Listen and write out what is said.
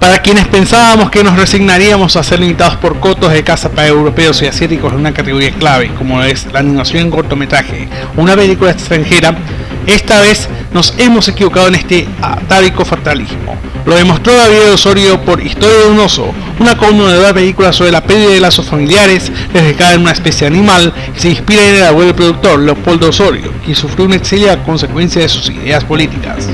Para quienes pensábamos que nos resignaríamos a ser limitados por cotos de casa para europeos y asiáticos en una categoría clave, como es la animación en cortometraje o una película extranjera, esta vez nos hemos equivocado en este atávico fatalismo. Lo demostró David Osorio por Historia de un oso, una conmovedora película sobre la pérdida de lazos familiares desde en una especie animal que se inspira en el abuelo productor Leopoldo Osorio, quien sufrió un exilio a consecuencia de sus ideas políticas.